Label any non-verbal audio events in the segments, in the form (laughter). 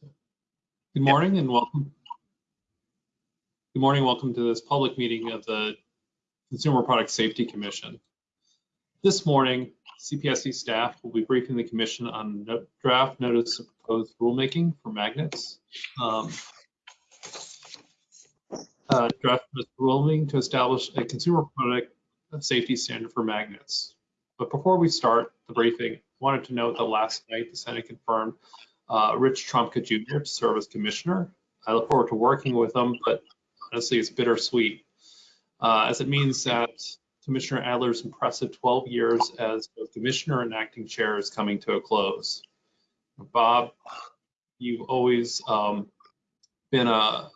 Good morning and welcome. Good morning, welcome to this public meeting of the Consumer Product Safety Commission. This morning, CPSC staff will be briefing the commission on no- draft notice of proposed rulemaking for magnets. Um, uh, draft rulemaking to establish a consumer product safety standard for magnets. But before we start the briefing, I wanted to note that last night the Senate confirmed uh, Rich Trumka Jr. to serve as commissioner. I look forward to working with him, but honestly, it's bittersweet, uh, as it means that Commissioner Adler's impressive 12 years as both commissioner and acting chair is coming to a close. Bob, you've always um, been a,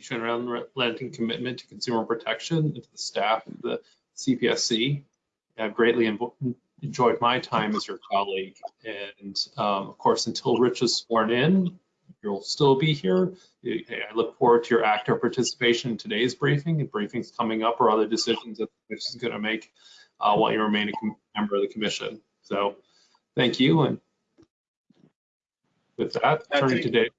shown an unrelenting commitment to consumer protection and to the staff of the CPSC. I've greatly enjoyed my time as your colleague. And um, of course, until Rich is sworn in, you'll still be here. I look forward to your active participation in today's briefing and briefings coming up or other decisions that the commission is going to make uh, while you remain a member of the commission. So thank you. And with that, turning to Dave.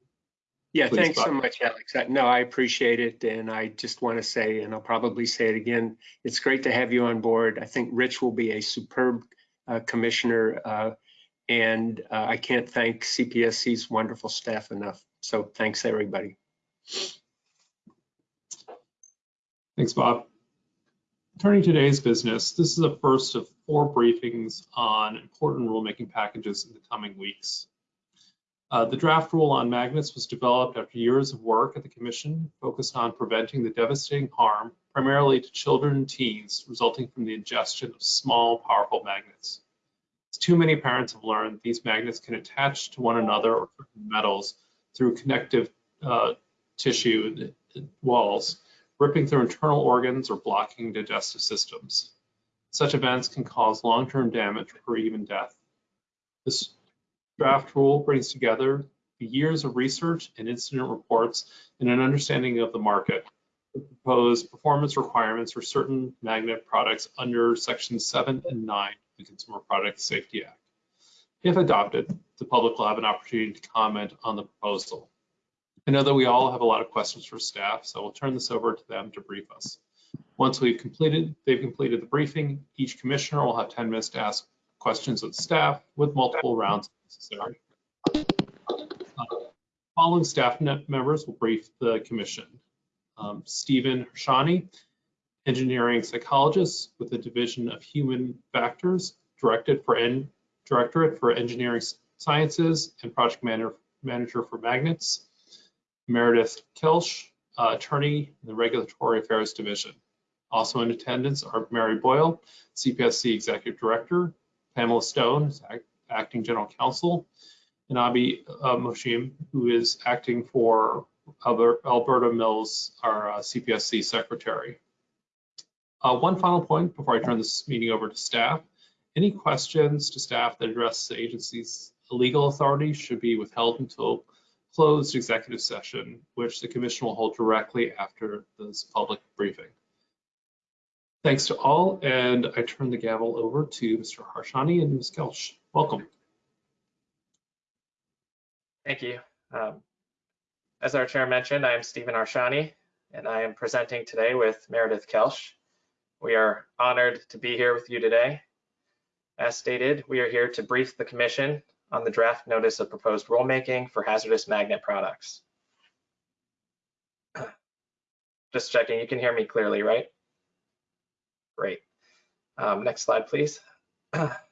Yeah, Please, thanks so much, Alex. No, I appreciate it, and I just want to say, and I'll probably say it again, it's great to have you on board. I think Rich will be a superb uh, commissioner, uh, and uh, I can't thank CPSC's wonderful staff enough. So thanks, everybody. Thanks, Bob. Turning to today's business, this is the first of four briefings on important rulemaking packages in the coming weeks. Uh, the draft rule on magnets was developed after years of work at the Commission focused on preventing the devastating harm, primarily to children and teens, resulting from the ingestion of small, powerful magnets. As too many parents have learned, these magnets can attach to one another or metals through connective uh, tissue walls, ripping through internal organs or blocking digestive systems. Such events can cause long-term damage or even death. This draft rule brings together the years of research and incident reports and an understanding of the market. The proposed performance requirements for certain magnet products under Section 7 and 9 of the Consumer Product Safety Act. If adopted, the public will have an opportunity to comment on the proposal. I know that we all have a lot of questions for staff, so we'll turn this over to them to brief us. Once we've completed, they've completed the briefing, each commissioner will have 10 minutes to ask questions of staff with multiple rounds necessary. Following staff members will brief the commission. Um, Stephen Hershani, engineering psychologist with the Division of Human Factors, directed for en Directorate for Engineering Sciences and project manager, manager for magnets. Meredith Kelsch, uh, attorney in the Regulatory Affairs Division. Also in attendance are Mary Boyle, CPSC Executive Director, Pamela Stone, Acting General Counsel, and Abi uh, who is acting for Albert, Alberta Mills, our uh, CPSC Secretary. Uh, one final point before I turn this meeting over to staff. Any questions to staff that address the agency's legal authority should be withheld until closed executive session, which the commission will hold directly after this public briefing. Thanks to all, and I turn the gavel over to Mr. Harshani and Ms. Kelsch. Welcome. Thank you. Um, as our chair mentioned, I am Stephen Arshani, and I am presenting today with Meredith Kelsch. We are honored to be here with you today. As stated, we are here to brief the commission on the draft notice of proposed rulemaking for hazardous magnet products. (clears throat) Just checking, you can hear me clearly, right? Great. Um, next slide, please. (clears throat)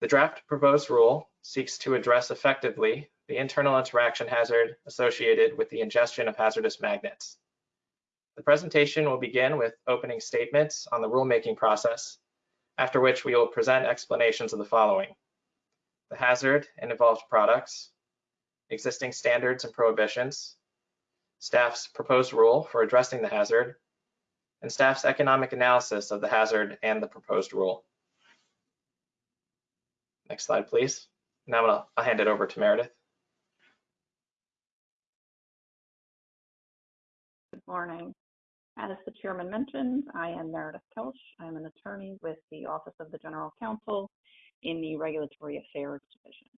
the draft proposed rule seeks to address effectively the internal interaction hazard associated with the ingestion of hazardous magnets. The presentation will begin with opening statements on the rulemaking process, after which we will present explanations of the following. The hazard and involved products, existing standards and prohibitions, staff's proposed rule for addressing the hazard, and staff's economic analysis of the hazard and the proposed rule. Next slide, please. Now I'm gonna, I'll hand it over to Meredith. Good morning. As the chairman mentioned, I am Meredith Kelsch. I'm an attorney with the Office of the General Counsel in the Regulatory Affairs Division.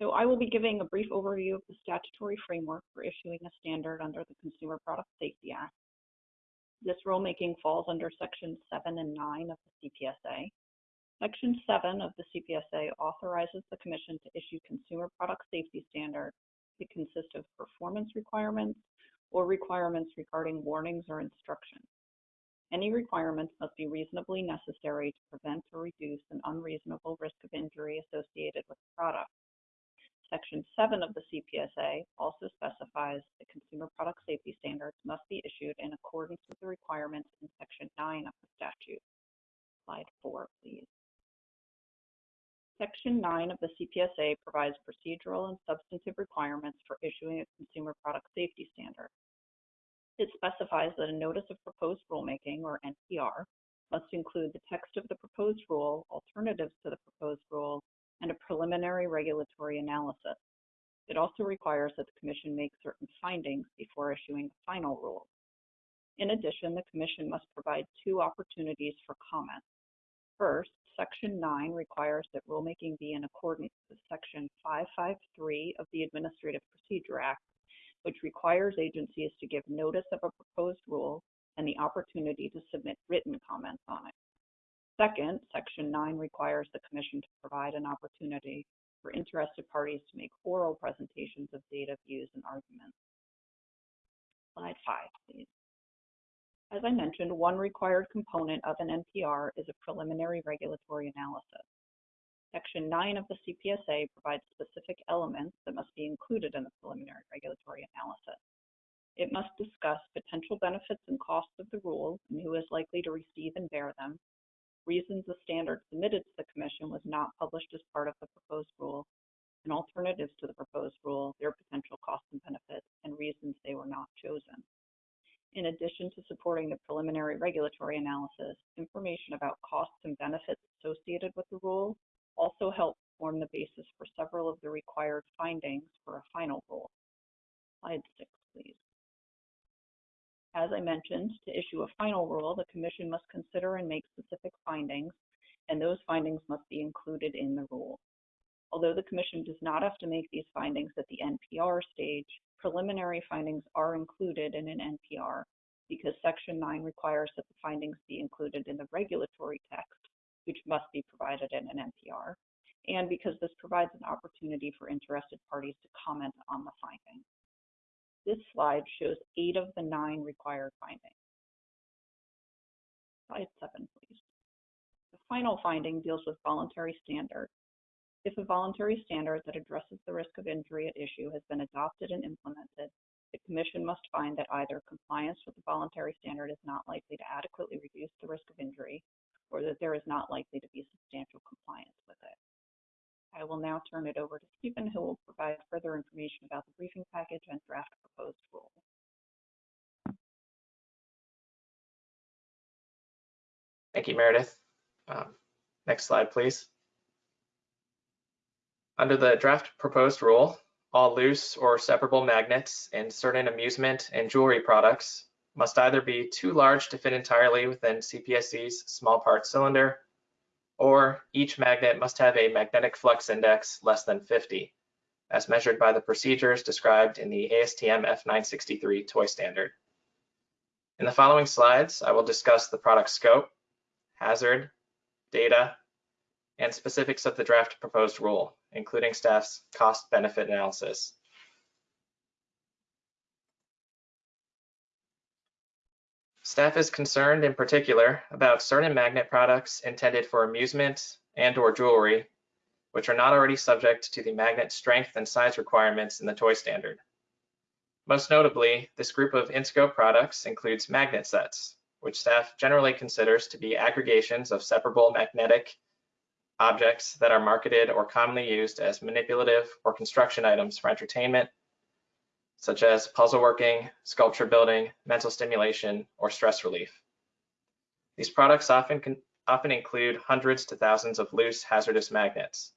So I will be giving a brief overview of the statutory framework for issuing a standard under the Consumer Product Safety Act. This rulemaking falls under Section 7 and 9 of the CPSA. Section 7 of the CPSA authorizes the Commission to issue consumer product safety standards that consist of performance requirements or requirements regarding warnings or instructions. Any requirements must be reasonably necessary to prevent or reduce an unreasonable risk of injury associated with the product. Section 7 of the CPSA also specifies that consumer product safety standards must be issued in accordance with the requirements in Section 9 of the statute. Slide 4, please. Section 9 of the CPSA provides procedural and substantive requirements for issuing a consumer product safety standard. It specifies that a notice of proposed rulemaking, or NPR, must include the text of the proposed rule, alternatives to the proposed rule, and a preliminary regulatory analysis. It also requires that the Commission make certain findings before issuing a final rule. In addition, the Commission must provide two opportunities for comment. First, Section 9 requires that rulemaking be in accordance with Section 553 of the Administrative Procedure Act, which requires agencies to give notice of a proposed rule and the opportunity to submit written comments on it. Second, Section 9 requires the Commission to provide an opportunity for interested parties to make oral presentations of data, views, and arguments. Slide 5, please. As I mentioned, one required component of an NPR is a preliminary regulatory analysis. Section 9 of the CPSA provides specific elements that must be included in the preliminary regulatory analysis. It must discuss potential benefits and costs of the rule and who is likely to receive and bear them, reasons the standard submitted to the Commission was not published as part of the proposed rule, and alternatives to the proposed rule, their potential costs and benefits, and reasons they were not chosen. In addition to supporting the preliminary regulatory analysis, information about costs and benefits associated with the rule also help form the basis for several of the required findings for a final rule. Slide 6, please. As I mentioned, to issue a final rule, the Commission must consider and make specific findings, and those findings must be included in the rule. Although the Commission does not have to make these findings at the NPR stage, preliminary findings are included in an NPR because Section 9 requires that the findings be included in the regulatory text, which must be provided in an NPR, and because this provides an opportunity for interested parties to comment on the findings. This slide shows eight of the nine required findings. Slide seven, please. The final finding deals with voluntary standards. If a voluntary standard that addresses the risk of injury at issue has been adopted and implemented, the Commission must find that either compliance with the voluntary standard is not likely to adequately reduce the risk of injury, or that there is not likely to be substantial compliance with it. I will now turn it over to Stephen, who will provide further information about the briefing package and draft proposed rule. Thank you, Meredith. Um, next slide, please. Under the draft proposed rule, all loose or separable magnets in certain amusement and jewelry products must either be too large to fit entirely within CPSC's small part cylinder or each magnet must have a magnetic flux index less than 50, as measured by the procedures described in the ASTM F963 toy standard. In the following slides, I will discuss the product scope, hazard, data, and specifics of the draft proposed rule, including staff's cost-benefit analysis. Staff is concerned in particular about certain magnet products intended for amusement and or jewelry, which are not already subject to the magnet strength and size requirements in the toy standard. Most notably, this group of in-scope products includes magnet sets, which staff generally considers to be aggregations of separable magnetic objects that are marketed or commonly used as manipulative or construction items for entertainment, such as puzzle working, sculpture building, mental stimulation, or stress relief. These products often, can, often include hundreds to thousands of loose hazardous magnets.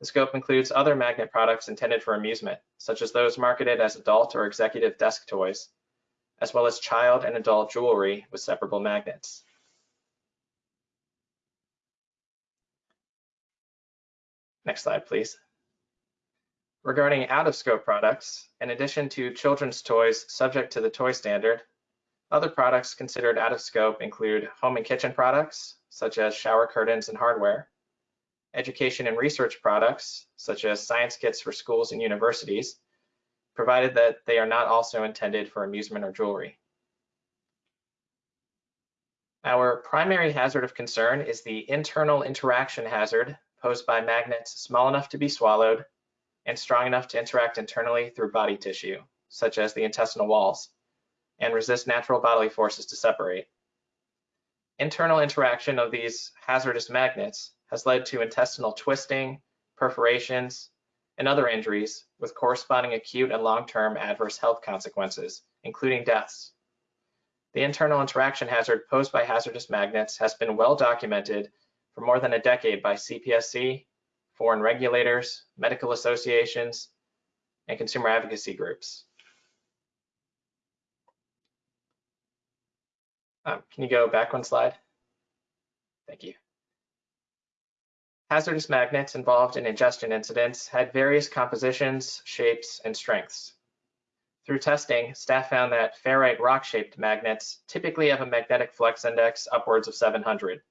The scope includes other magnet products intended for amusement, such as those marketed as adult or executive desk toys, as well as child and adult jewelry with separable magnets. Next slide, please. Regarding out-of-scope products, in addition to children's toys subject to the toy standard, other products considered out of scope include home and kitchen products, such as shower curtains and hardware, education and research products, such as science kits for schools and universities, provided that they are not also intended for amusement or jewelry. Our primary hazard of concern is the internal interaction hazard posed by magnets small enough to be swallowed and strong enough to interact internally through body tissue, such as the intestinal walls, and resist natural bodily forces to separate. Internal interaction of these hazardous magnets has led to intestinal twisting, perforations, and other injuries with corresponding acute and long-term adverse health consequences, including deaths. The internal interaction hazard posed by hazardous magnets has been well documented for more than a decade by CPSC, foreign regulators, medical associations, and consumer advocacy groups. Um, can you go back one slide? Thank you. Hazardous magnets involved in ingestion incidents had various compositions, shapes, and strengths. Through testing, staff found that ferrite rock-shaped magnets typically have a magnetic flux index upwards of 700.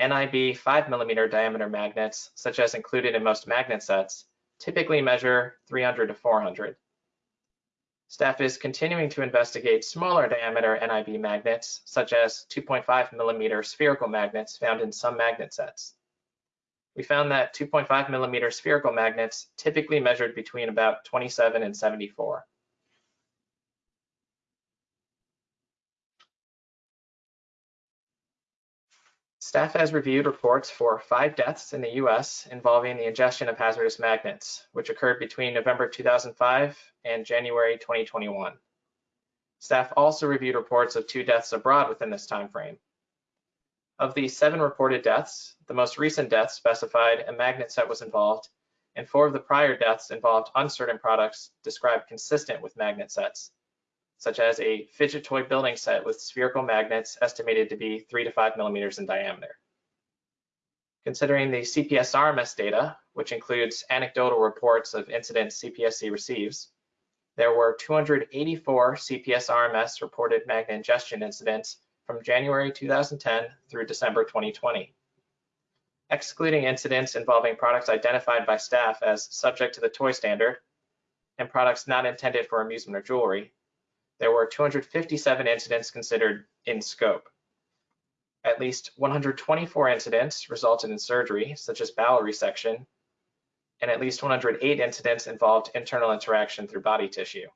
NIB 5 millimeter diameter magnets, such as included in most magnet sets, typically measure 300 to 400. Staff is continuing to investigate smaller diameter NIB magnets, such as 2.5 millimeter spherical magnets found in some magnet sets. We found that 2.5 millimeter spherical magnets typically measured between about 27 and 74. Staff has reviewed reports for five deaths in the US involving the ingestion of hazardous magnets, which occurred between November 2005 and January 2021. Staff also reviewed reports of two deaths abroad within this time frame. Of the seven reported deaths, the most recent death specified a magnet set was involved, and four of the prior deaths involved uncertain products described consistent with magnet sets, such as a fidget toy building set with spherical magnets estimated to be three to five millimeters in diameter. Considering the CPS RMS data, which includes anecdotal reports of incidents CPSC receives, there were 284 CPS RMS reported magnet ingestion incidents from January 2010 through December 2020. Excluding incidents involving products identified by staff as subject to the toy standard and products not intended for amusement or jewelry, there were 257 incidents considered in scope. At least 124 incidents resulted in surgery, such as bowel resection, and at least 108 incidents involved internal interaction through body tissue.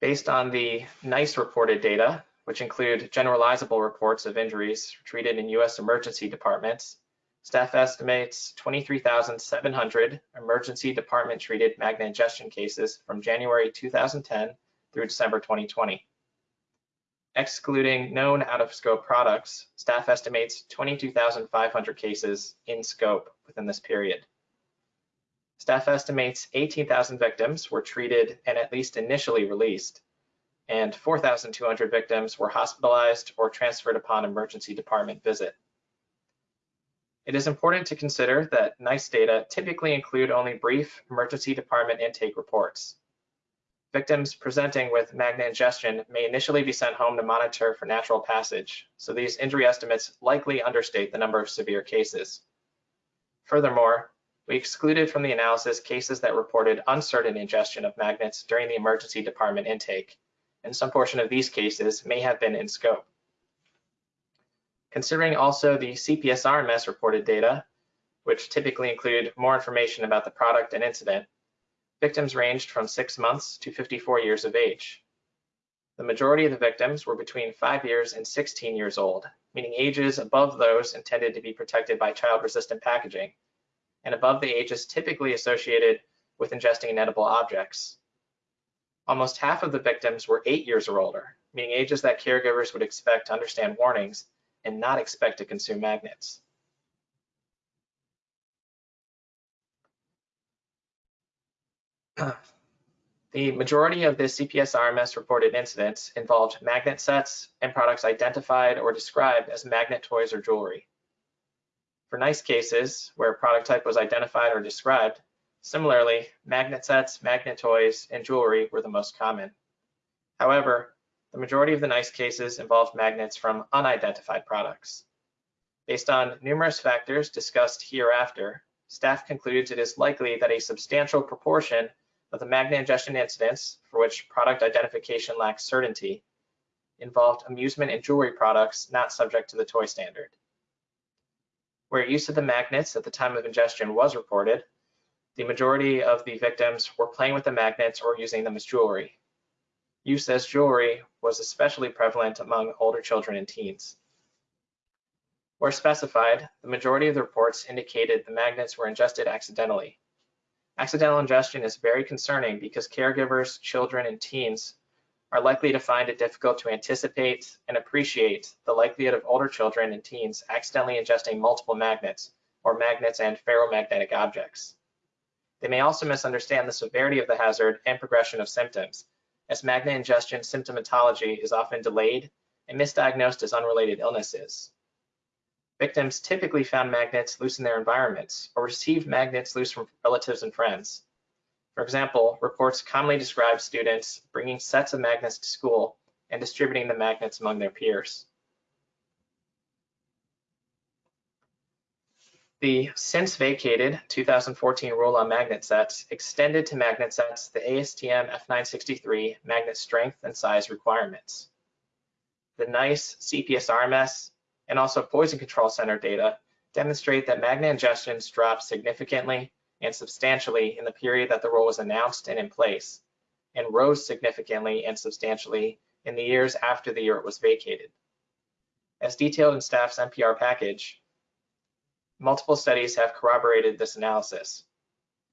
Based on the NEISS reported data, which include generalizable reports of injuries treated in U.S. emergency departments, staff estimates 23,700 emergency department treated magnet ingestion cases from January 2010 through December 2020. Excluding known out-of-scope products, staff estimates 22,500 cases in scope within this period. Staff estimates 18,000 victims were treated and at least initially released, and 4,200 victims were hospitalized or transferred upon emergency department visit. It is important to consider that NEISS data typically include only brief emergency department intake reports. Victims presenting with magnet ingestion may initially be sent home to monitor for natural passage, so these injury estimates likely understate the number of severe cases. Furthermore, we excluded from the analysis cases that reported uncertain ingestion of magnets during the emergency department intake, and some portion of these cases may have been in scope. Considering also the CPS RMS reported data, which typically include more information about the product and incident, victims ranged from six months to 54 years of age. The majority of the victims were between five years and 16 years old, meaning ages above those intended to be protected by child-resistant packaging, and above the ages typically associated with ingesting inedible objects. Almost half of the victims were eight years or older, meaning ages that caregivers would expect to understand warnings and not expect to consume magnets. (clears throat) The majority of the CPS RMS reported incidents involved magnet sets and products identified or described as magnet toys or jewelry. For NEISS cases where product type was identified or described, similarly, magnet sets, magnet toys, and jewelry were the most common. However, the majority of the NEISS cases involved magnets from unidentified products. Based on numerous factors discussed hereafter, staff concludes it is likely that a substantial proportion of the magnet ingestion incidents for which product identification lacks certainty involved amusement and jewelry products not subject to the toy standard. Where use of the magnets at the time of ingestion was reported, the majority of the victims were playing with the magnets or using them as jewelry. Use as jewelry was especially prevalent among older children and teens. Where specified, the majority of the reports indicated the magnets were ingested accidentally. Accidental ingestion is very concerning because caregivers, children, and teens are likely to find it difficult to anticipate and appreciate the likelihood of older children and teens accidentally ingesting multiple magnets or magnets and ferromagnetic objects. They may also misunderstand the severity of the hazard and progression of symptoms, as magnet ingestion symptomatology is often delayed and misdiagnosed as unrelated illnesses. Victims typically found magnets loose in their environments or received magnets loose from relatives and friends. For example, reports commonly describe students bringing sets of magnets to school and distributing the magnets among their peers. The since vacated 2014 rule on magnet sets extended to magnet sets the ASTM F963 magnet strength and size requirements. The NEISS CPSRMS and also Poison Control Center data demonstrate that magnet ingestions dropped significantly and substantially in the period that the rule was announced and in place, and rose significantly and substantially in the years after the year it was vacated. As detailed in staff's NPR package, multiple studies have corroborated this analysis.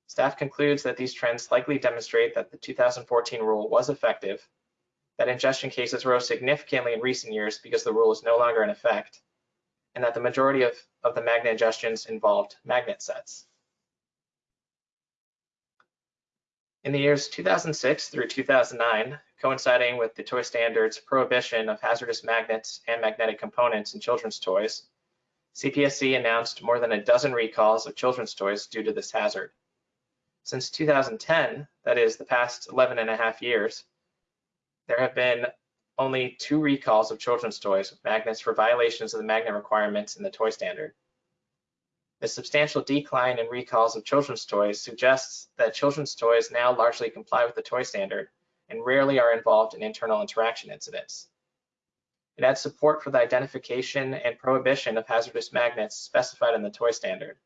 Staff concludes that these trends likely demonstrate that the 2014 rule was effective, that ingestion cases rose significantly in recent years because the rule is no longer in effect, and that the majority of, of the magnet ingestions involved magnet sets. In the years 2006 through 2009, coinciding with the toy standard's prohibition of hazardous magnets and magnetic components in children's toys, CPSC announced more than a dozen recalls of children's toys due to this hazard. Since 2010, that is the past 11 and a half years, there have been only two recalls of children's toys with magnets for violations of the magnet requirements in the toy standard. The substantial decline in recalls of children's toys suggests that children's toys now largely comply with the toy standard and rarely are involved in internal interaction incidents. It adds support for the identification and prohibition of hazardous magnets specified in the toy standard.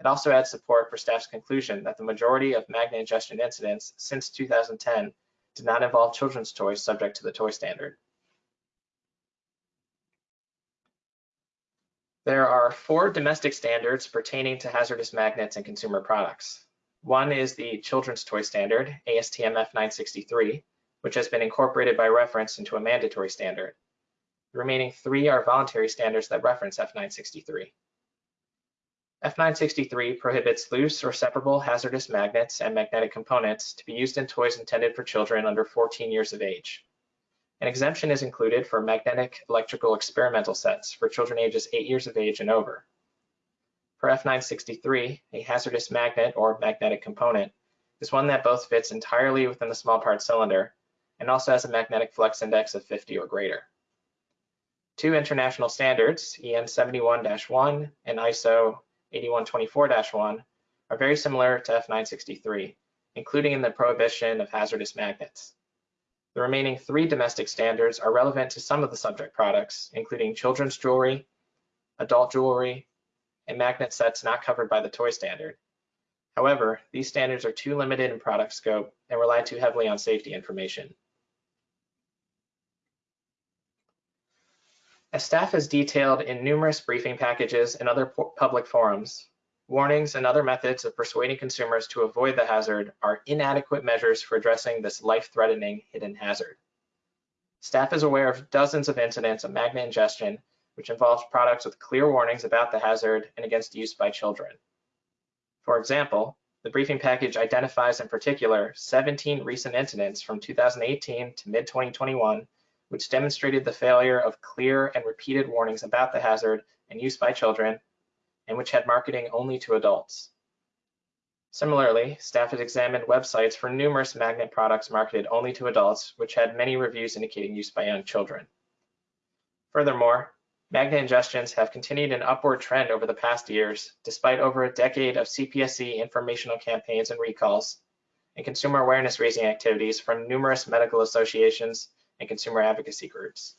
It also adds support for staff's conclusion that the majority of magnet ingestion incidents since 2010 did not involve children's toys subject to the toy standard. There are four domestic standards pertaining to hazardous magnets and consumer products. One is the Children's Toy Standard, ASTM F963, which has been incorporated by reference into a mandatory standard. The remaining three are voluntary standards that reference F963. F963 prohibits loose or separable hazardous magnets and magnetic components to be used in toys intended for children under 14 years of age. An exemption is included for magnetic electrical experimental sets for children ages 8 years of age and over. For F963, a hazardous magnet or magnetic component is one that both fits entirely within the small part cylinder and also has a magnetic flux index of 50 or greater. Two international standards, EN 71-1 and ISO 8124-1, are very similar to F963, including in the prohibition of hazardous magnets. The remaining three domestic standards are relevant to some of the subject products, including children's jewelry, adult jewelry, and magnet sets not covered by the toy standard. However, these standards are too limited in product scope and rely too heavily on safety information. As staff has detailed in numerous briefing packages and other public forums, Warnings and other methods of persuading consumers to avoid the hazard are inadequate measures for addressing this life-threatening hidden hazard. Staff is aware of dozens of incidents of magnet ingestion, which involves products with clear warnings about the hazard and against use by children. For example, the briefing package identifies in particular 17 recent incidents from 2018 to mid-2021, which demonstrated the failure of clear and repeated warnings about the hazard and use by children and which had marketing only to adults. Similarly, staff had examined websites for numerous magnet products marketed only to adults, which had many reviews indicating use by young children. Furthermore, magnet ingestions have continued an upward trend over the past years, despite over a decade of CPSC informational campaigns and recalls, and consumer awareness raising activities from numerous medical associations and consumer advocacy groups.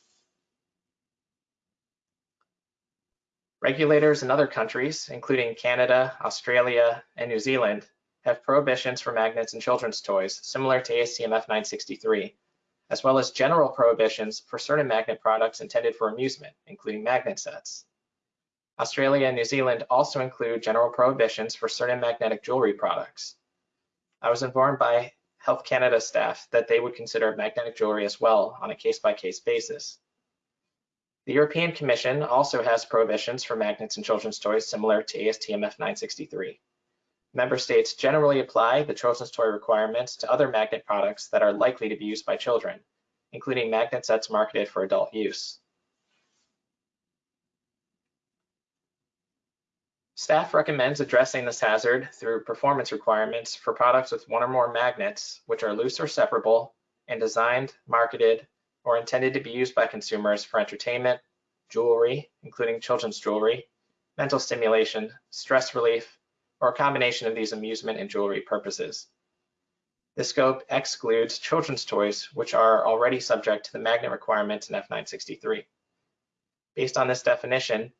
Regulators in other countries, including Canada, Australia, and New Zealand, have prohibitions for magnets in children's toys, similar to ASTM F963, as well as general prohibitions for certain magnet products intended for amusement, including magnet sets. Australia and New Zealand also include general prohibitions for certain magnetic jewelry products. I was informed by Health Canada staff that they would consider magnetic jewelry as well on a case-by-case -case basis. The European Commission also has prohibitions for magnets in children's toys similar to ASTM F963. Member states generally apply the children's toy requirements to other magnet products that are likely to be used by children, including magnet sets marketed for adult use. Staff recommends addressing this hazard through performance requirements for products with one or more magnets, which are loose or separable and designed, marketed, or intended to be used by consumers for entertainment, jewelry, including children's jewelry, mental stimulation, stress relief, or a combination of these amusement and jewelry purposes. The scope excludes children's toys, which are already subject to the magnet requirements in F963. Based on this definition,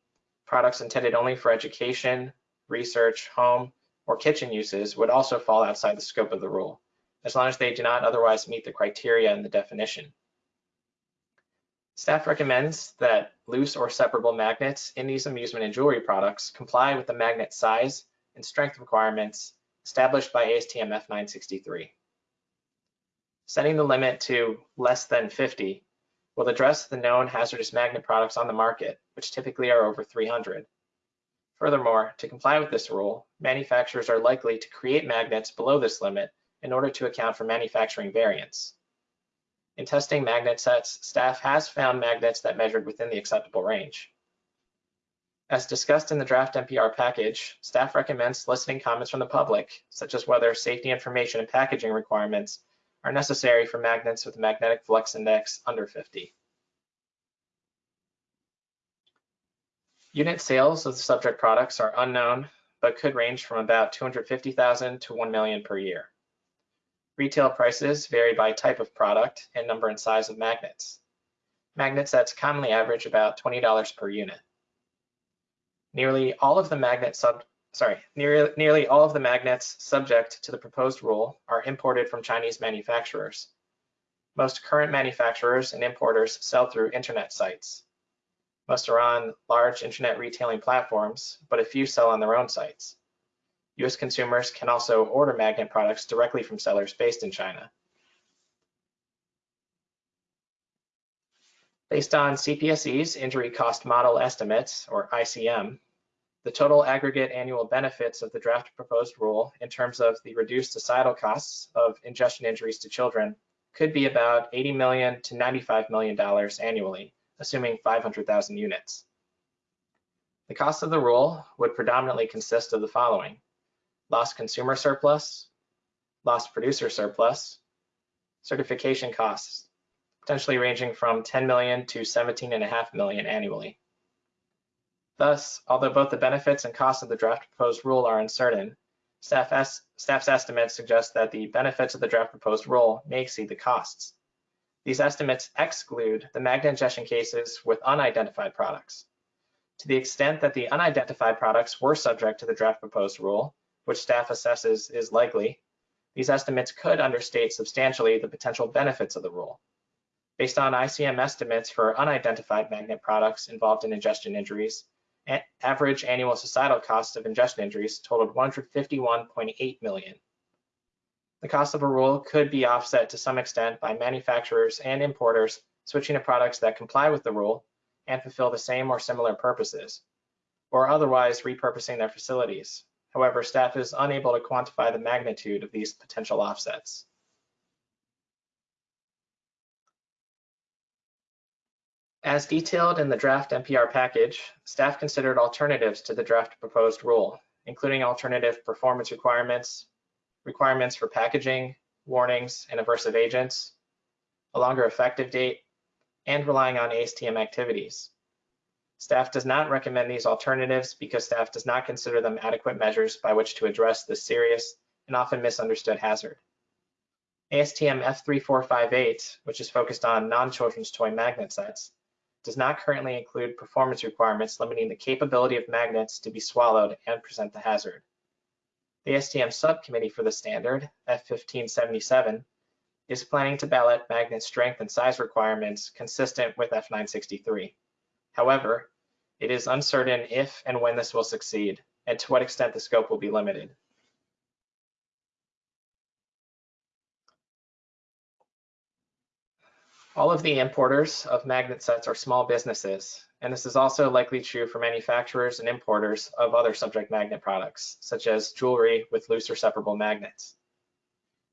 products intended only for education, research, home, or kitchen uses would also fall outside the scope of the rule, as long as they do not otherwise meet the criteria in the definition. Staff recommends that loose or separable magnets in these amusement and jewelry products comply with the magnet size and strength requirements established by ASTM F963. Setting the limit to less than 50 will address the known hazardous magnet products on the market, which typically are over 300. Furthermore, to comply with this rule, manufacturers are likely to create magnets below this limit in order to account for manufacturing variance. In testing magnet sets, staff has found magnets that measured within the acceptable range. As discussed in the draft NPR package, staff recommends soliciting comments from the public, such as whether safety information and packaging requirements are necessary for magnets with a magnetic flux index under 50. Unit sales of the subject products are unknown, but could range from about 250,000 to 1 million per year. Retail prices vary by type of product and number and size of magnets. Magnet sets commonly average about $20 per unit. Nearly all of the magnet sub sorry, nearly, nearly all of the magnets subject to the proposed rule are imported from Chinese manufacturers. Most current manufacturers and importers sell through internet sites. Most are on large internet retailing platforms, but a few sell on their own sites. US consumers can also order magnet products directly from sellers based in China. Based on CPSC's injury cost model estimates, or ICM, the total aggregate annual benefits of the draft proposed rule in terms of the reduced societal costs of ingestion injuries to children could be about 80 million to 95 million dollars annually, assuming 500,000 units. The cost of the rule would predominantly consist of the following. Lost consumer surplus, lost producer surplus, certification costs, potentially ranging from 10 million to 17.5 million annually. Thus, although both the benefits and costs of the draft proposed rule are uncertain, staff es staff's estimates suggest that the benefits of the draft proposed rule may exceed the costs. These estimates exclude the magnet ingestion cases with unidentified products. To the extent that the unidentified products were subject to the draft proposed rule, which staff assesses is likely, these estimates could understate substantially the potential benefits of the rule. Based on ICM estimates for unidentified magnet products involved in ingestion injuries, average annual societal cost of ingestion injuries totaled 151.8 million. The cost of a rule could be offset to some extent by manufacturers and importers switching to products that comply with the rule and fulfill the same or similar purposes, or otherwise repurposing their facilities. However, staff is unable to quantify the magnitude of these potential offsets. As detailed in the draft NPR package, staff considered alternatives to the draft proposed rule, including alternative performance requirements, requirements for packaging, warnings, and aversive agents, a longer effective date, and relying on ASTM activities. Staff does not recommend these alternatives because staff does not consider them adequate measures by which to address this serious and often misunderstood hazard. ASTM F3458, which is focused on non-children's toy magnet sets, does not currently include performance requirements limiting the capability of magnets to be swallowed and present the hazard. The ASTM subcommittee for the standard, F1577, is planning to ballot magnet strength and size requirements consistent with F963. However, it is uncertain if and when this will succeed and to what extent the scope will be limited. All of the importers of magnet sets are small businesses, and this is also likely true for manufacturers and importers of other subject magnet products, such as jewelry with loose or separable magnets.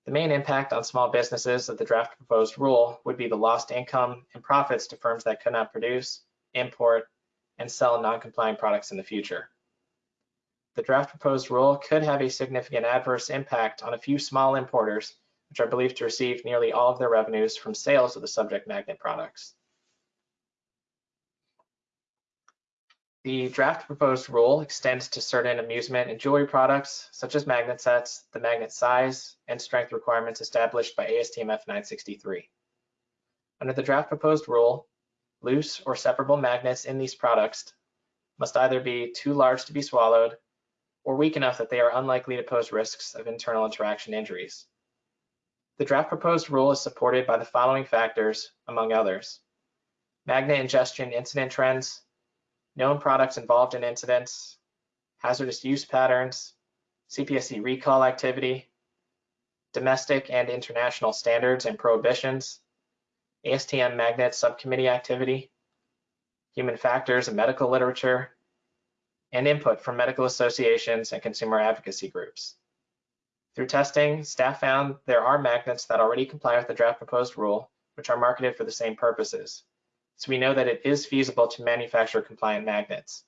The main impact on small businesses of the draft proposed rule would be the lost income and profits to firms that could not produce, import, and sell non-compliant products in the future. The draft proposed rule could have a significant adverse impact on a few small importers which are believed to receive nearly all of their revenues from sales of the subject magnet products. The draft proposed rule extends to certain amusement and jewelry products, such as magnet sets, the magnet size and strength requirements established by ASTM F963. Under the draft proposed rule, loose or separable magnets in these products must either be too large to be swallowed or weak enough that they are unlikely to pose risks of internal interaction injuries. The draft proposed rule is supported by the following factors, among others. Magnet ingestion incident trends, known products involved in incidents, hazardous use patterns, CPSC recall activity, domestic and international standards and prohibitions, ASTM magnet subcommittee activity, human factors and medical literature, and input from medical associations and consumer advocacy groups. Through testing, staff found there are magnets that already comply with the draft proposed rule, which are marketed for the same purposes. So we know that it is feasible to manufacture compliant magnets.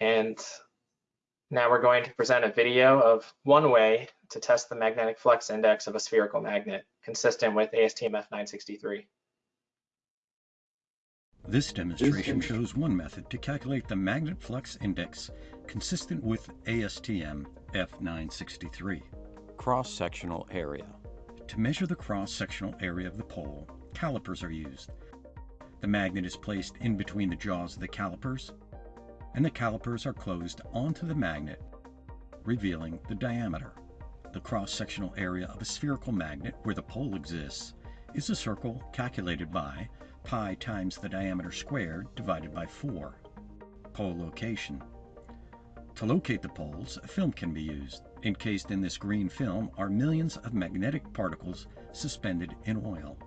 And now we're going to present a video of one way to test the magnetic flux index of a spherical magnet, consistent with ASTM F963. This demonstration shows one method to calculate the magnet flux index consistent with ASTM F963. Cross-sectional area. To measure the cross-sectional area of the pole, calipers are used. The magnet is placed in between the jaws of the calipers, and the calipers are closed onto the magnet, revealing the diameter. The cross-sectional area of a spherical magnet where the pole exists is a circle calculated by pi times the diameter squared divided by 4. Pole location. To locate the poles, a film can be used. Encased in this green film are millions of magnetic particles suspended in oil.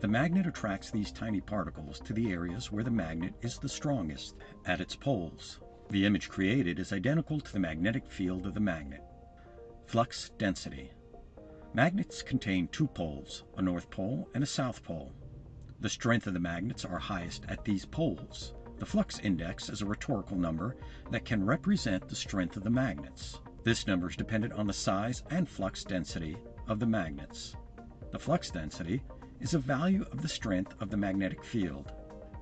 The magnet attracts these tiny particles to the areas where the magnet is the strongest, at its poles. The image created is identical to the magnetic field of the magnet. Flux density. Magnets contain two poles, a north pole and a south pole. The strength of the magnets are highest at these poles. The flux index is a rhetorical number that can represent the strength of the magnets. This number is dependent on the size and flux density of the magnets. The flux density is a value of the strength of the magnetic field.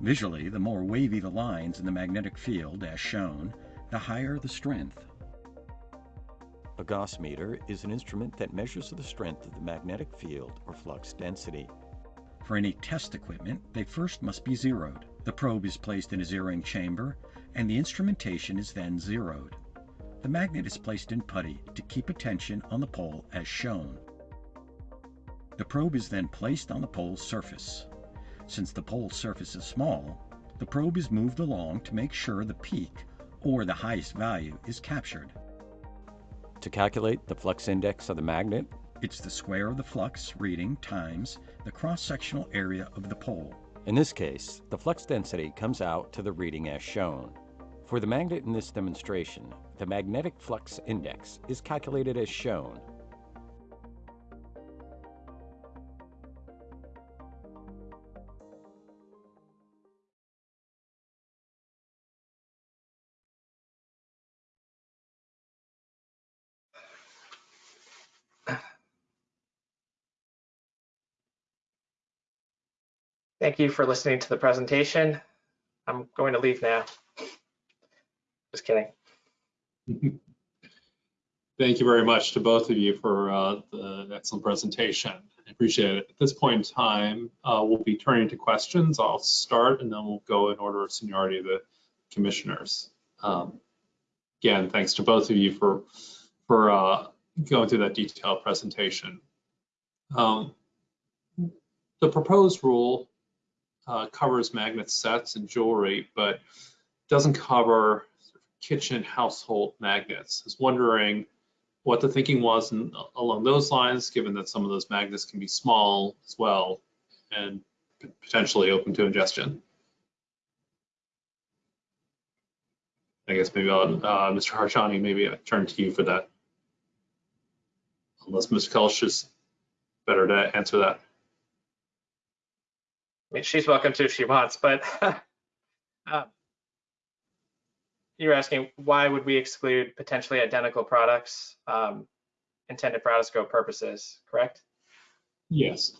Visually, the more wavy the lines in the magnetic field, as shown, the higher the strength. A Gauss meter is an instrument that measures the strength of the magnetic field or flux density. For any test equipment, they first must be zeroed. The probe is placed in a zeroing chamber, and the instrumentation is then zeroed. The magnet is placed in putty to keep attention on the pole as shown. The probe is then placed on the pole's surface. Since the pole's surface is small, the probe is moved along to make sure the peak, or the highest value, is captured. To calculate the flux index of the magnet, it's the square of the flux reading times the cross-sectional area of the pole. In this case, the flux density comes out to the reading as shown. For the magnet in this demonstration, the magnetic flux index is calculated as shown. Thank you for listening to the presentation. I'm going to leave now. Just kidding. Thank you very much to both of you for uh, the excellent presentation. I appreciate it. At this point in time, uh, we'll be turning to questions. I'll start and then we'll go in order of seniority of the commissioners. Um, Again, thanks to both of you for, for uh, going through that detailed presentation. Um, The proposed rule uh, covers magnet sets and jewelry, but doesn't cover kitchen household magnets. I was wondering what the thinking was in, along those lines, given that some of those magnets can be small as well and potentially open to ingestion. I guess maybe I'll, uh, Mr. Harshani, maybe I turn to you for that. Unless Ms. Kelsch is better to answer that. I mean, she's welcome to if she wants, but uh, (laughs) you're asking why would we exclude potentially identical products um, intended for out-of-scope purposes, correct? Yes.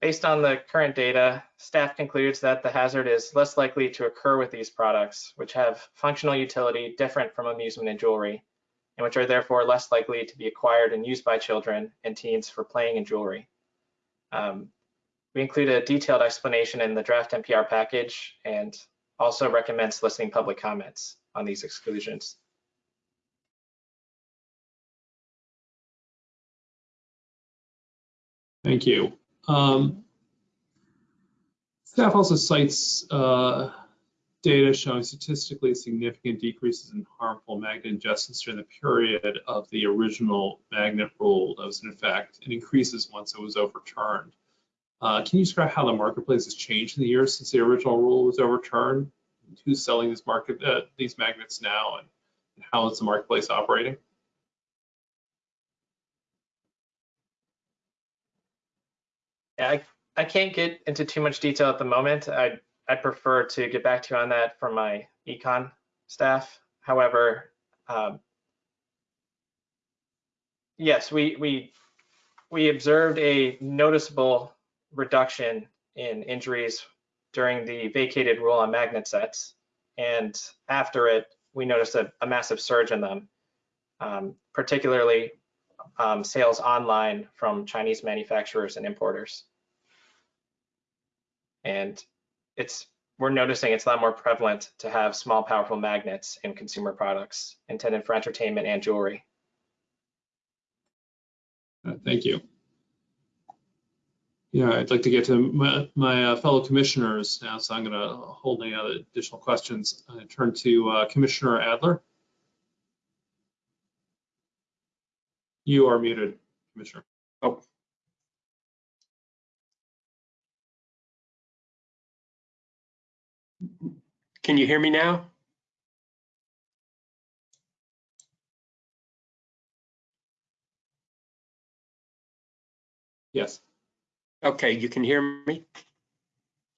Based on the current data, staff concludes that the hazard is less likely to occur with these products, which have functional utility different from amusement and jewelry, and which are therefore less likely to be acquired and used by children and teens for playing and jewelry. Um, we include a detailed explanation in the draft NPR package and also recommend soliciting public comments on these exclusions. Thank you. Um, staff also cites uh, data showing statistically significant decreases in harmful magnet ingestions during the period of the original magnet rule that was in effect and increases once it was overturned. Uh, can you describe how the marketplace has changed in the years since the original rule was overturned? Who's selling these market uh, these magnets now, and, and how is the marketplace operating? Yeah, I, I can't get into too much detail at the moment. I'd, I'd prefer to get back to you on that from my econ staff. However, um, yes, we, we, we observed a noticeable reduction in injuries during the vacated rule on magnet sets. And after it, we noticed a, a massive surge in them, um, particularly um, sales online from Chinese manufacturers and importers. And it's we're noticing it's a lot more prevalent to have small, powerful magnets in consumer products intended for entertainment and jewelry. Uh, thank you. Yeah, I'd like to get to my, my uh, fellow commissioners now, so I'm going to hold any other additional questions. I turn to uh, Commissioner Adler. You are muted, Commissioner. Oh. Can you hear me now? Yes. Okay, you can hear me?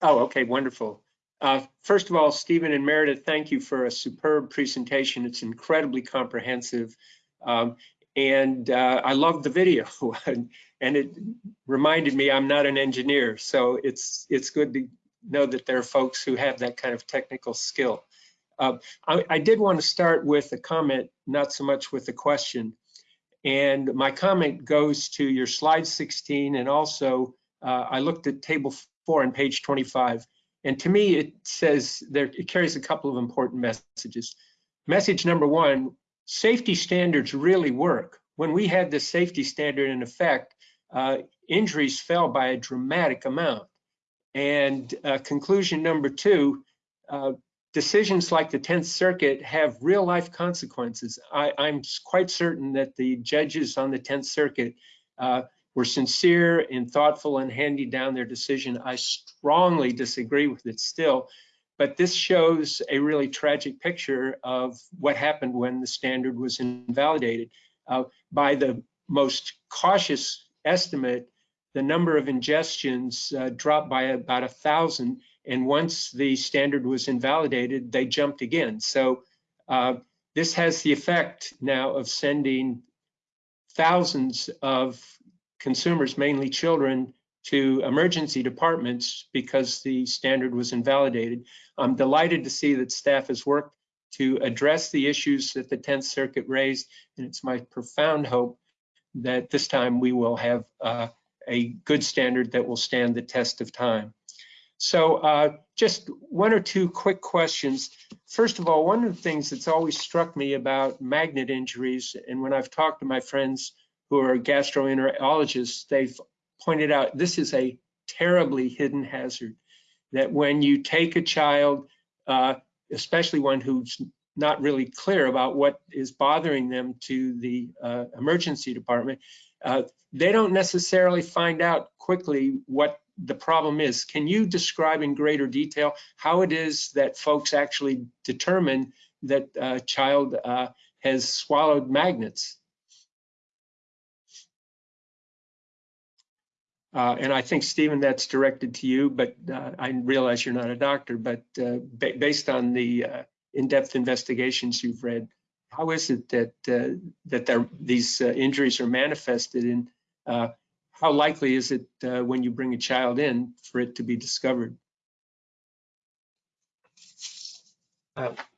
Oh, okay, wonderful. Uh, first of all, Stephen and Meredith, thank you for a superb presentation. It's incredibly comprehensive. Um, and uh, I loved the video (laughs) and it reminded me I'm not an engineer. So it's, it's good to know that there are folks who have that kind of technical skill. Uh, I, I did want to start with a comment, not so much with a question. And my comment goes to your slide 16 and also uh, I looked at table four on page 25. And to me, it says there, it carries a couple of important messages. Message number one, safety standards really work. When we had the safety standard in effect, uh, injuries fell by a dramatic amount. And uh, conclusion number two, uh, decisions like the 10th Circuit have real life consequences. I, am quite certain that the judges on the 10th Circuit uh, were sincere and thoughtful and handing down their decision. I strongly disagree with it still, but this shows a really tragic picture of what happened when the standard was invalidated. Uh, by the most cautious estimate, the number of ingestions uh, dropped by about a thousand, and once the standard was invalidated, they jumped again. So uh, this has the effect now of sending thousands of consumers, mainly children, to emergency departments because the standard was invalidated. I'm delighted to see that staff has worked to address the issues that the 10th Circuit raised, and it's my profound hope that this time we will have uh, a good standard that will stand the test of time. So uh, just one or two quick questions. First of all, one of the things that's always struck me about magnet injuries, and when I've talked to my friends who are gastroenterologists, they've pointed out this is a terribly hidden hazard. That when you take a child, uh, especially one who's not really clear about what is bothering them to the uh, emergency department, uh, they don't necessarily find out quickly what the problem is. Can you describe in greater detail how it is that folks actually determine that a child uh, has swallowed magnets? Uh, and I think, Stephen, that's directed to you, but uh, I realize you're not a doctor, but uh, ba based on the uh, in-depth investigations you've read, how is it that uh, that these uh, injuries are manifested and how likely is it when you bring a child in for it to be discovered?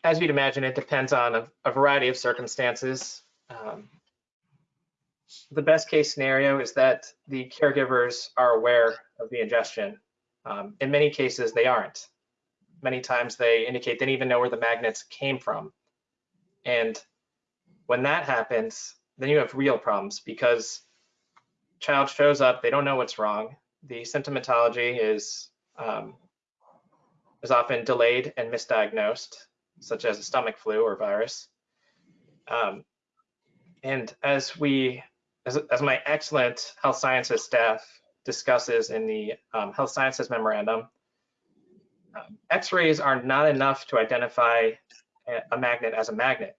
As you'd imagine, it depends on a, a variety of circumstances. Um, the best case scenario is that the caregivers are aware of the ingestion. Um, in many cases, they aren't. Many times they indicate they didn't even know where the magnets came from. And when that happens, then you have real problems because child shows up, they don't know what's wrong. The symptomatology is um, is often delayed and misdiagnosed, such as a stomach flu or virus. Um, and as we as, as my excellent health sciences staff discusses in the um, health sciences memorandum, um, x-rays are not enough to identify a, a magnet as a magnet.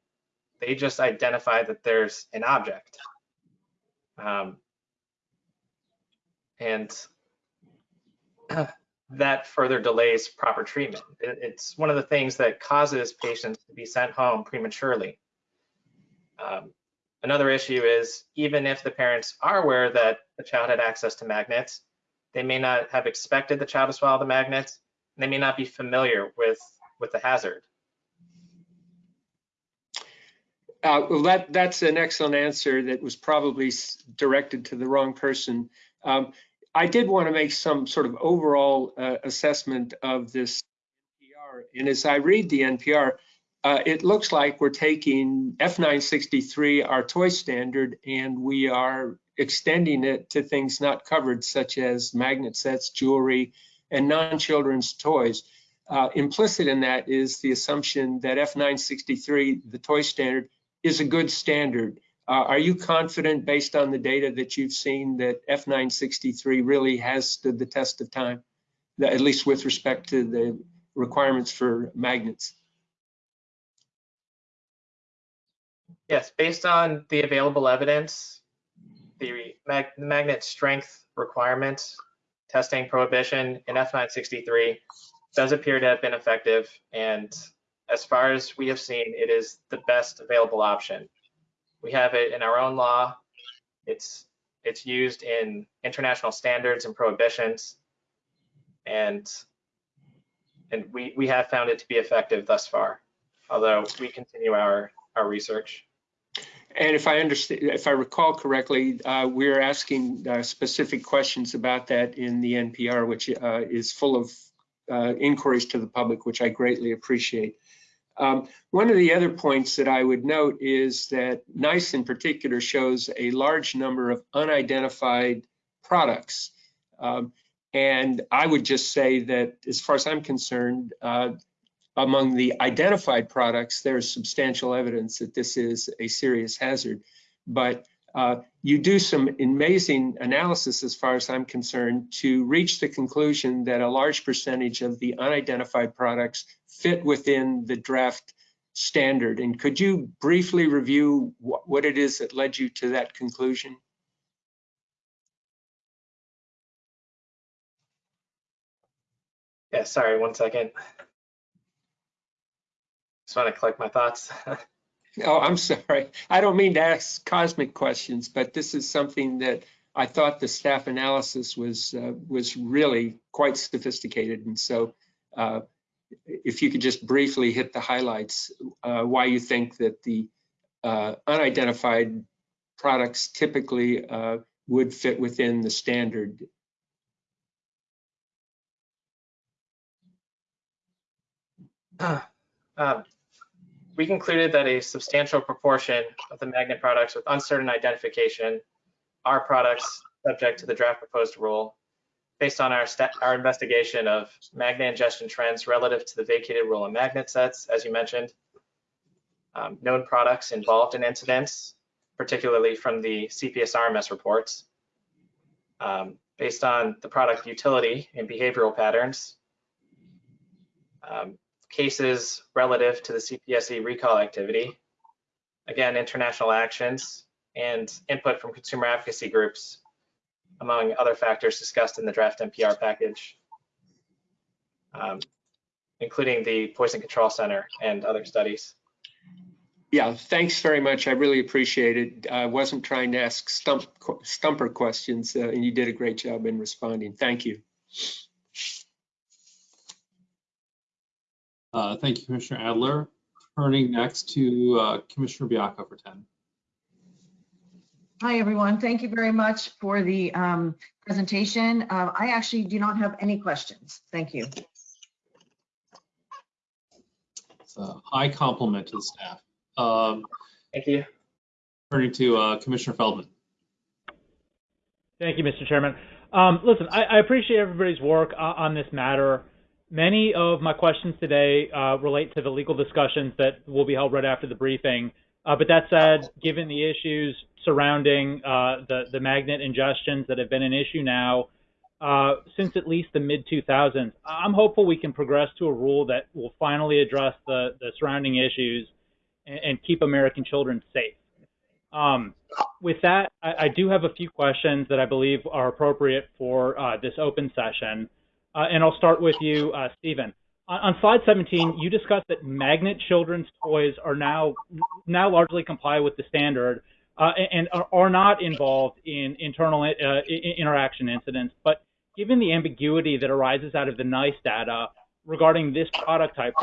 They just identify that there's an object. Um, and (clears throat) that further delays proper treatment. It, it's one of the things that causes patients to be sent home prematurely. Um, Another issue is even if the parents are aware that the child had access to magnets, they may not have expected the child to swallow the magnets. And they may not be familiar with, with the hazard. Uh, well, that, that's an excellent answer that was probably directed to the wrong person. Um, I did want to make some sort of overall uh, assessment of this NPR. And as I read the NPR, uh, it looks like we're taking F963, our toy standard, and we are extending it to things not covered, such as magnet sets, jewelry, and non-children's toys. Uh, implicit in that is the assumption that F963, the toy standard, is a good standard. Uh, are you confident, based on the data that you've seen, that F963 really has stood the test of time, at least with respect to the requirements for magnets? Yes, based on the available evidence, the mag magnet strength requirements, testing prohibition in F963 does appear to have been effective. And as far as we have seen, it is the best available option. We have it in our own law. It's it's used in international standards and prohibitions. And and we, we have found it to be effective thus far, although we continue our, our research. And if I understand, if I recall correctly, uh, we're asking uh, specific questions about that in the NPR, which uh, is full of uh, inquiries to the public, which I greatly appreciate. Um, one of the other points that I would note is that NEISS in particular shows a large number of unidentified products. Um, and I would just say that as far as I'm concerned, uh, among the identified products, there's substantial evidence that this is a serious hazard. But uh, you do some amazing analysis, as far as I'm concerned, to reach the conclusion that a large percentage of the unidentified products fit within the draft standard. And could you briefly review wh what it is that led you to that conclusion? Yeah, sorry, one second. Just want to collect my thoughts. (laughs) oh, I'm sorry. I don't mean to ask cosmic questions, but this is something that I thought the staff analysis was uh, was really quite sophisticated. And so uh, if you could just briefly hit the highlights, uh, why you think that the uh, unidentified products typically uh, would fit within the standard. Um, we concluded that a substantial proportion of the magnet products with uncertain identification are products subject to the draft proposed rule based on our, our investigation of magnet ingestion trends relative to the vacated rule of magnet sets, as you mentioned, um, known products involved in incidents, particularly from the CPS RMS reports, um, based on the product utility and behavioral patterns, um, cases relative to the CPSC recall activity, again, international actions, and input from consumer advocacy groups, among other factors discussed in the draft NPR package, um, including the Poison Control Center and other studies. Yeah, thanks very much. I really appreciate it. I wasn't trying to ask stump, stumper questions, uh, and you did a great job in responding. Thank you. Uh, thank you, Commissioner Adler. Turning next to uh, Commissioner Baiocco for 10. Hi, everyone. Thank you very much for the um, presentation. Uh, I actually do not have any questions. Thank you. It's a high compliment to the staff. Um, Thank you. Turning to uh, Commissioner Feldman. Thank you, Mr. Chairman. Um, listen, I, I, appreciate everybody's work uh, on this matter. Many of my questions today uh, relate to the legal discussions that will be held right after the briefing. Uh, but that said, given the issues surrounding uh, the, the magnet ingestions that have been an issue now uh, since at least the mid 2000s, I'm hopeful we can progress to a rule that will finally address the, the surrounding issues and, and keep American children safe. Um, with that, I, I, do have a few questions that I believe are appropriate for uh, this open session. Uh, and I'll start with you, uh, Stephen. On, on, slide 17, you discussed that magnet children's toys are now now largely comply with the standard uh, and, and are, not involved in internal uh, interaction incidents. But given the ambiguity that arises out of the NEISS data regarding this product type,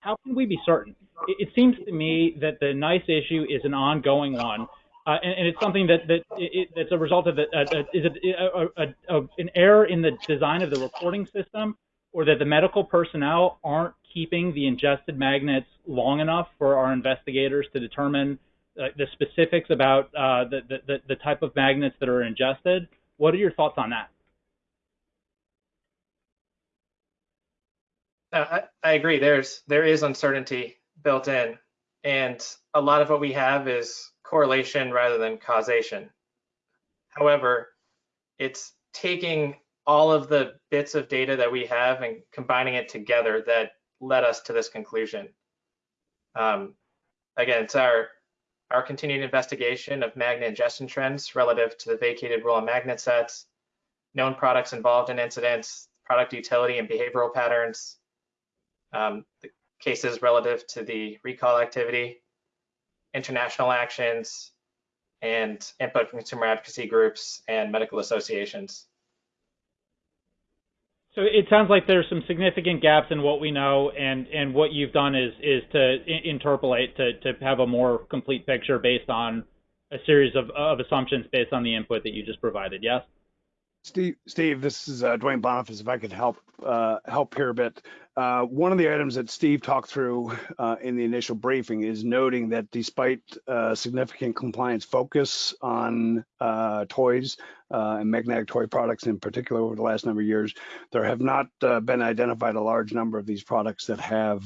how can we be certain? It, it seems to me that the NEISS issue is an ongoing one. Uh, and, and, it's something that that it, that's a result of the, uh, uh, is it a, a, a, an error in the design of the reporting system, or that the medical personnel aren't keeping the ingested magnets long enough for our investigators to determine uh, the specifics about uh, the, the the type of magnets that are ingested. What are your thoughts on that? I, I agree. There's there is uncertainty built in, and a lot of what we have is correlation rather than causation. However, it's taking all of the bits of data that we have and combining it together that led us to this conclusion. Um, again, it's our our continued investigation of magnet ingestion trends relative to the vacated rule of magnet sets, known products involved in incidents, product utility and behavioral patterns, um, the cases relative to the recall activity, international actions, and input from consumer advocacy groups and medical associations. So it sounds like there's some significant gaps in what we know, and and what you've done is is to interpolate to to have a more complete picture based on a series of of assumptions based on the input that you just provided. Yes. Steve, Steve, this is uh, Duane Boniface. If I could help uh, help here a bit, uh, one of the items that Steve talked through uh, in the initial briefing is noting that despite uh, significant compliance focus on uh, toys uh, and magnetic toy products in particular over the last number of years, there have not uh, been identified a large number of these products that have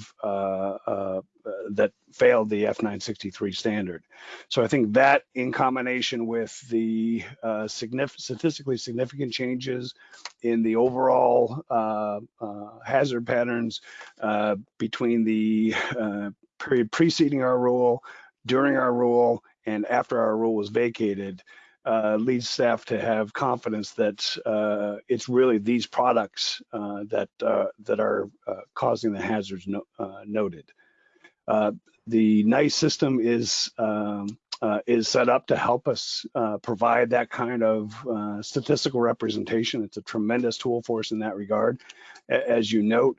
that failed the F963 standard. So I think that in combination with the significant, statistically significant changes in the overall hazard patterns uh, between the uh, period preceding our rule, during our rule, and after our rule was vacated uh, leads staff to have confidence that uh, it's really these products uh, that uh, that are causing the hazards no, noted. the NEISS system is um, uh, is set up to help us uh, provide that kind of uh, statistical representation. It's a tremendous tool for us in that regard. As you note,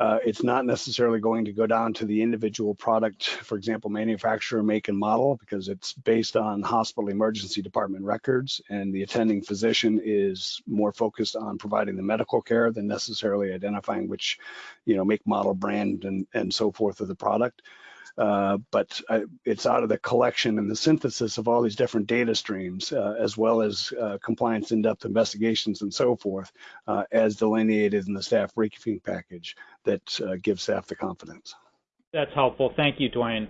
uh, it's not necessarily going to go down to the individual product, for example, manufacturer, make, and model, because it's based on hospital emergency department records, and the attending physician is more focused on providing the medical care than necessarily identifying which, you know, make, model, brand, and, and so forth of the product. Uh, but uh, it's out of the collection and the synthesis of all these different data streams, uh, as well as uh, compliance in-depth investigations and so forth, uh, as delineated in the staff briefing package that uh, gives staff the confidence. That's helpful. Thank you, Duane.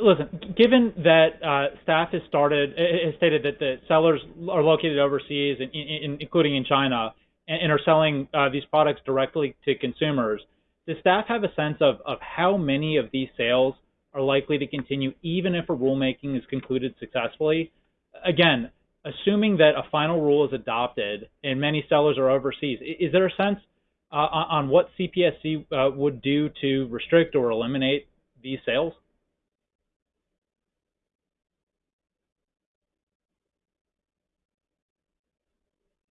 listen, given that staff has started, has stated that the sellers are located overseas, in, in, including in China, and, and are selling these products directly to consumers, does staff have a sense of, of how many of these sales are likely to continue even if a rulemaking is concluded successfully? Again, assuming that a final rule is adopted and many sellers are overseas, is there a sense uh, on what CPSC uh, would do to restrict or eliminate these sales?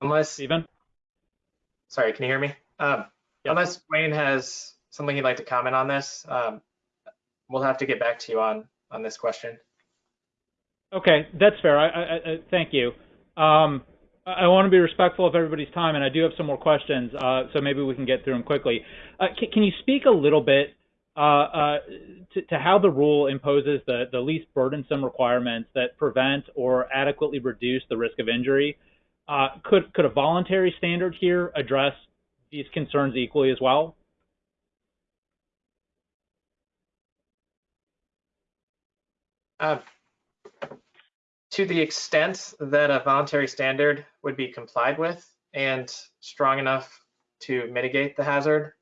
Unless, Stephen? Sorry, can you hear me? Um, Unless Wayne has something he'd like to comment on this, um, we'll have to get back to you on on this question. Okay, that's fair. I, I, I thank you. Um, I want to be respectful of everybody's time, and I do have some more questions, uh, so maybe we can get through them quickly. Uh, can, can, you speak a little bit uh, uh, to, to, how the rule imposes the, the least burdensome requirements that prevent or adequately reduce the risk of injury? Uh, could could a voluntary standard here address these concerns equally as well? Uh, to the extent that a voluntary standard would be complied with and strong enough to mitigate the hazard,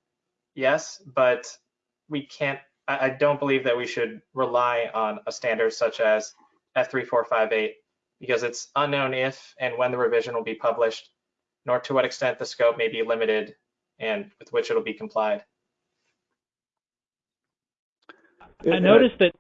yes, but we can't, I, I don't believe that we should rely on a standard such as F3458 because it's unknown if and when the revision will be published, nor to what extent the scope may be limited and with which it'll be complied. I noticed that.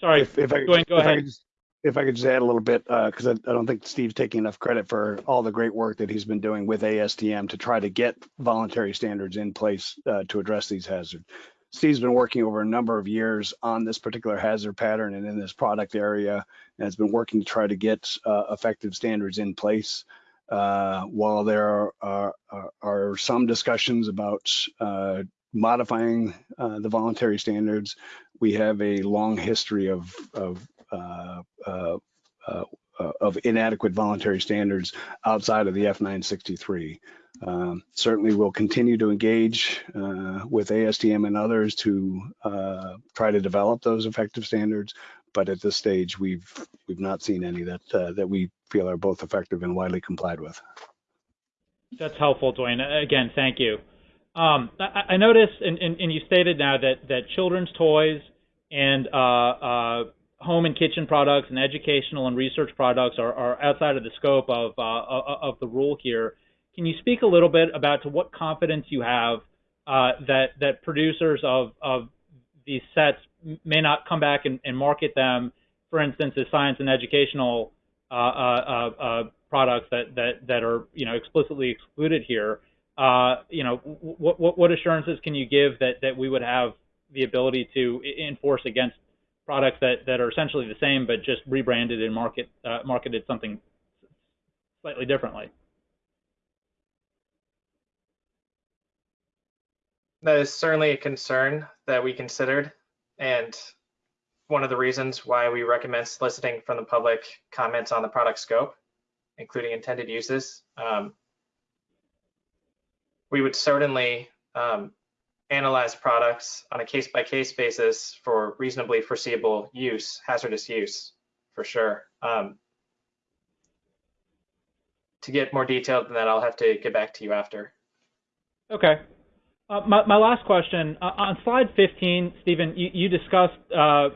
Sorry, if, if I, go, go if ahead. I just, if I could just add a little bit, because uh, I, I, don't think Steve's taking enough credit for all the great work that he's been doing with ASTM to try to get voluntary standards in place uh, to address these hazards. Steve's been working over a number of years on this particular hazard pattern and in this product area, and has been working to try to get uh, effective standards in place. Uh, while there are, are, are, some discussions about uh, modifying uh, the voluntary standards, we have a long history of of, uh, uh, uh, of inadequate voluntary standards outside of the F963. Um, certainly, we'll continue to engage with ASTM and others to try to develop those effective standards. But at this stage, we've we've not seen any that that we feel are both effective and widely complied with. That's helpful, Duane. Again, thank you. Um, I, I, noticed, and, and, and, you stated now that, that children's toys and uh, uh, home and kitchen products and educational and research products are, are outside of the scope of, uh, of the rule here. Can you speak a little bit about to what confidence you have uh, that, that producers of, of these sets may not come back and, and market them, for instance, as science and educational uh, uh, uh, Uh, uh, uh, products that, that, that are you know explicitly excluded here. you know, what, what, what assurances can you give that, that we would have the ability to enforce against products that, that are essentially the same but just rebranded and market uh, marketed something slightly differently. That is certainly a concern that we considered, and one of the reasons why we recommend soliciting from the public comments on the product scope, including intended uses. Um, we would certainly um, analyze products on a case-by-case basis for reasonably foreseeable use, hazardous use, for sure. Um, to get more detailed than that, I'll have to get back to you after. Okay. Uh, my, my last question, uh, on slide 15, Stephen, you, you discussed uh,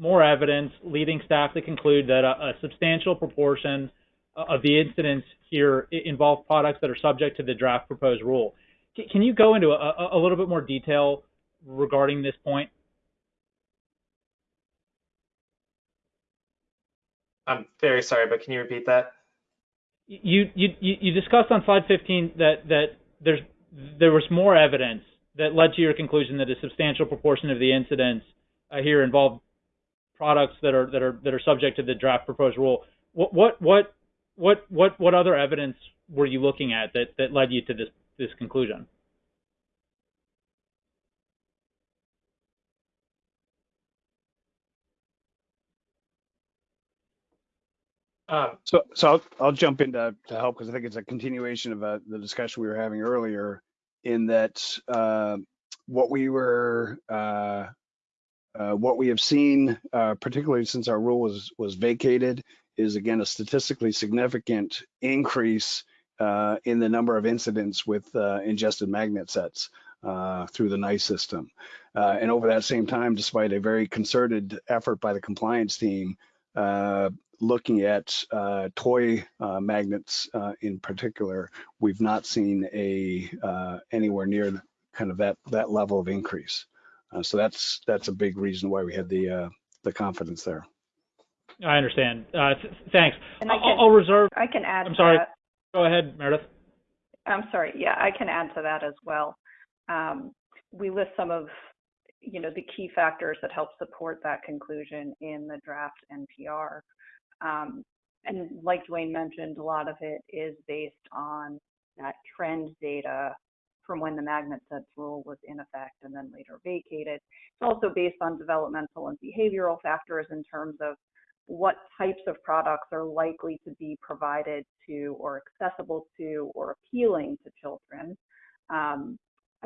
more evidence leading staff to conclude that a, a substantial proportion of the incidents here involve products that are subject to the draft proposed rule. Can you go into a, a little bit more detail regarding this point? I'm very sorry, but can you repeat that? You, you, you discussed on slide 15 that, that there's, there was more evidence that led to your conclusion that a substantial proportion of the incidents uh, here involve products that are, that are, that are subject to the draft proposed rule. What, what, what, what, what, what other evidence were you looking at that, that led you to this, this conclusion? Um, So, so I'll, I'll jump in to, to help because I think it's a continuation of uh, the discussion we were having earlier in that uh, what we were, uh, uh, what we have seen, uh, particularly since our rule was, was vacated, is again a statistically significant increase uh, in the number of incidents with uh, ingested magnet sets uh, through the NEISS system. Uh, and over that same time, despite a very concerted effort by the compliance team, looking at toy magnets in particular, we've not seen a anywhere near kind of that that level of increase. Uh, so that's that's a big reason why we had the uh, the confidence there. I understand. Uh, th- thanks. And I I'll, can- I'll reserve. I can add I'm sorry. that. Go ahead, Meredith. I'm sorry. Yeah, I can add to that as well. Um, we list some of, you know, the key factors that help support that conclusion in the draft NPR. Um, and like Duane mentioned, a lot of it is based on that trend data from when the magnet sets rule was in effect and then later vacated. It's also based on developmental and behavioral factors in terms of what types of products are likely to be provided to or accessible to or appealing to children, um,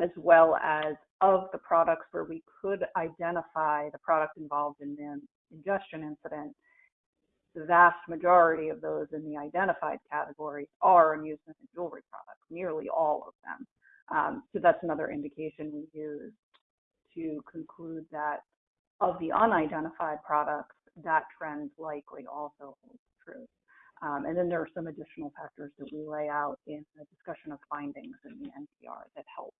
as well as of the products where we could identify the product involved in the ingestion incident. The vast majority of those in the identified category are amusement and jewelry products, nearly all of them. Um, so that's another indication we use to conclude that of the unidentified products, that trend likely also holds true. Um, and then there are some additional factors that we lay out in the discussion of findings in the NPR that help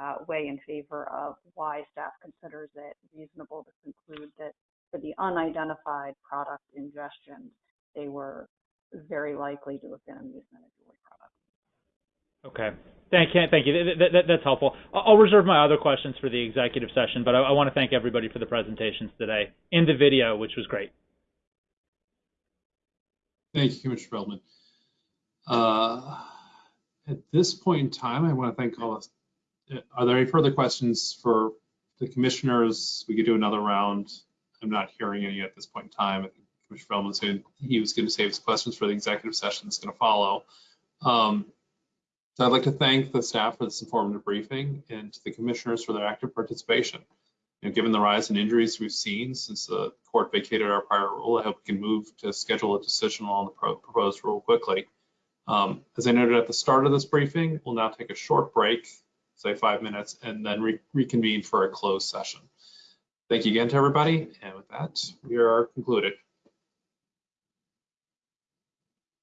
uh, weigh in favor of why staff considers it reasonable to conclude that for the unidentified product ingestion, they were very likely to have been amusement and jewelry products. Okay. Thank you. Thank you. That, that, that, that's helpful. I'll reserve my other questions for the executive session, but I, I want to thank everybody for the presentations today in the video, which was great. Thank you, Commissioner Feldman. Uh, At this point in time, I want to thank all of us. Uh, Are there any further questions for the commissioners? We could do another round. I'm not hearing any at this point in time. Commissioner Feldman said he was going to save his questions for the executive session that's going to follow. Um, So I'd like to thank the staff for this informative briefing and to the commissioners for their active participation. You know, given the rise in injuries we've seen since the court vacated our prior rule, I hope we can move to schedule a decision on the pro- proposed rule quickly. Um, As I noted at the start of this briefing, we'll now take a short break, say five minutes, and then re- reconvene for a closed session. Thank you again to everybody, and with that, we are concluded.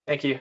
thank you.